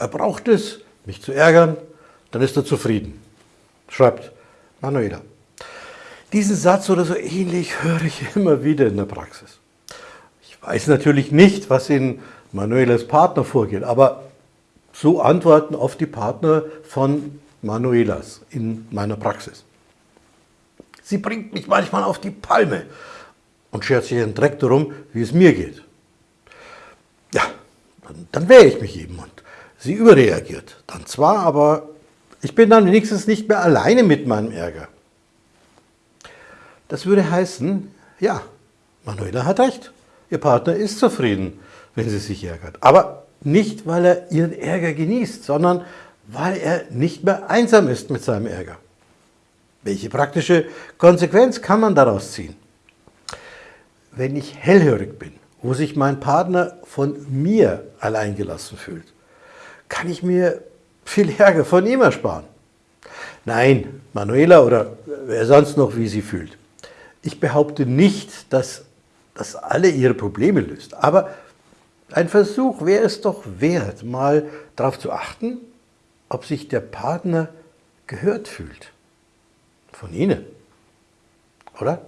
Er braucht es, mich zu ärgern, dann ist er zufrieden. Schreibt Manuela. Diesen Satz oder so ähnlich höre ich immer wieder in der Praxis. Ich weiß natürlich nicht, was in Manuelas Partner vorgeht, aber so antworten oft die Partner von Manuelas in meiner Praxis. Sie bringt mich manchmal auf die Palme und schert sich einen Dreck darum, wie es mir geht. Ja, dann, dann wehre ich mich eben und sie überreagiert. Dann zwar, aber ich bin dann wenigstens nicht mehr alleine mit meinem Ärger. Das würde heißen, ja, Manuela hat recht. Ihr Partner ist zufrieden, wenn sie sich ärgert. Aber nicht, weil er ihren Ärger genießt, sondern weil er nicht mehr einsam ist mit seinem Ärger. Welche praktische Konsequenz kann man daraus ziehen? Wenn ich hellhörig bin, wo sich mein Partner von mir alleingelassen fühlt, kann ich mir viel Ärger von ihm ersparen. Nein, Manuela oder wer sonst noch wie sie fühlt. Ich behaupte nicht, dass das alle ihre Probleme löst, aber ein Versuch wäre es doch wert, mal darauf zu achten, ob sich der Partner gehört fühlt. Von Ihnen. Oder?